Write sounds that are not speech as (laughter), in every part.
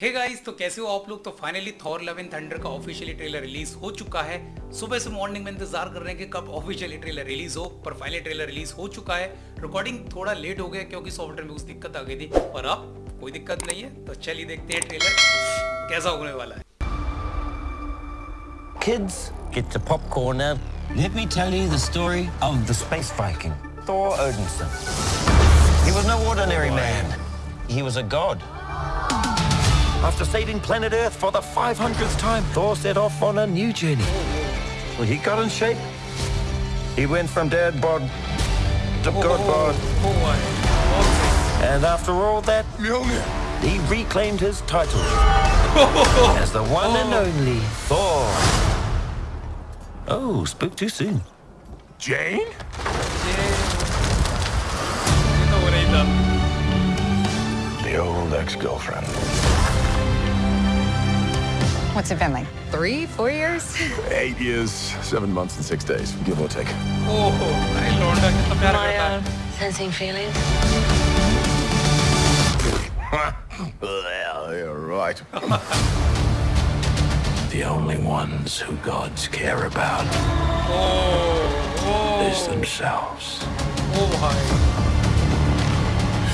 Hey guys तो कैसे हो आप लोग तो finally Thor love in thunder का ऑफिशियली ट्रेलर रिलीज़ हो चुका है सुबह से मॉर्निंग में इंतज़ार कर रहे हैं कि कब ऑफिशियली ट्रेलर रिलीज़ हो पर फाइनली ट्रेलर रिलीज़ हो चुका है रिकॉर्डिंग थोड़ा लेट हो गया क्योंकि सॉफ्टवेयर में कुछ दिक्कत आ गई थी पर अब कोई दिक्कत नहीं है तो चलिए देखते हैं ट्रेलर कैसा होने वाला है Kids, get your popcorn now. Let me tell you the story of the space Viking, Thor Odinson. He was no ordinary man. He was a god. After saving planet Earth for the 500th time, Thor set off on a new journey. Well, he got in shape. He went from dad bod to oh, god bod. Oh, oh and after all that, he reclaimed his title (laughs) as the one and oh. only Thor. Oh, spoke too soon. Jane? Yeah. The old ex-girlfriend. What's it been like? Three, four years? (laughs) Eight years, seven months, and six days, give or take. Oh, my lord, Am I uh, sensing feelings? (laughs) well, you're right. (laughs) the only ones who gods care about oh, oh. is themselves. Oh my.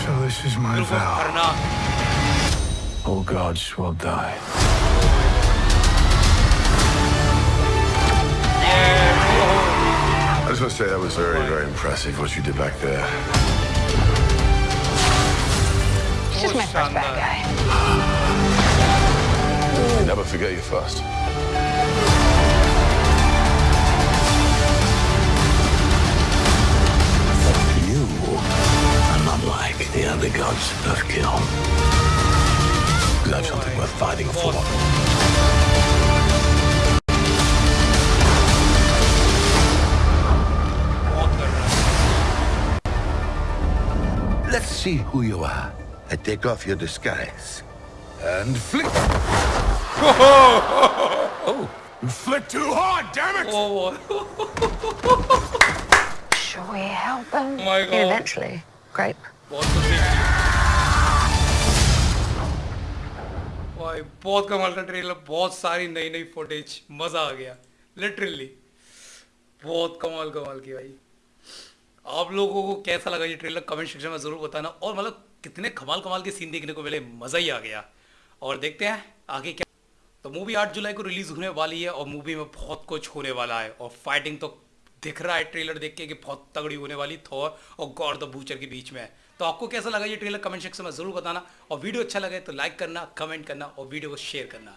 So this is my vow. All gods will die. going to say that was very, very impressive what you did back there. It's just my first bad guy. You never forget your first. You are not like the other gods of Kiln. That's something worth fighting for. Let's see who you are. I take off your disguise. And flick. (laughs) You flick too hard, damn it! O (laughs) Should we help him? my god Eventually. Grape. बहुत कुछ सीख भाई बहुत कमाल का trailer बहुत सारी नई नई फुटेज मजा आ गया लिटरली बहुत कमाल कमाल की भाई आप लोगों को कैसा लगा ये ट्रेलर कमेंट सेक्शन में ज़रूर बताना। और मतलब कितने कमाल कमाल के सीन देखने को मिले। मज़ा ही आ गया। और देखते हैं आगे क्या। तो मूवी 8 जुलाई को रिलीज़ होने वाली है और मूवी में बहुत कुछ होने वाला है। और फाइटिंग तो दिख रहा है ट्रेलर देख के कि बहुत तगड़ी होने वाली थॉर और गॉड द बूचर के बीच में। तो आपको कैसा लगा ये ट्रेलर कमेंट सेक्शन में ज़रूर बताना। और वीडियो अच्छा लगे तो लाइक करना कमेंट करना और वीडियो को शेयर करना।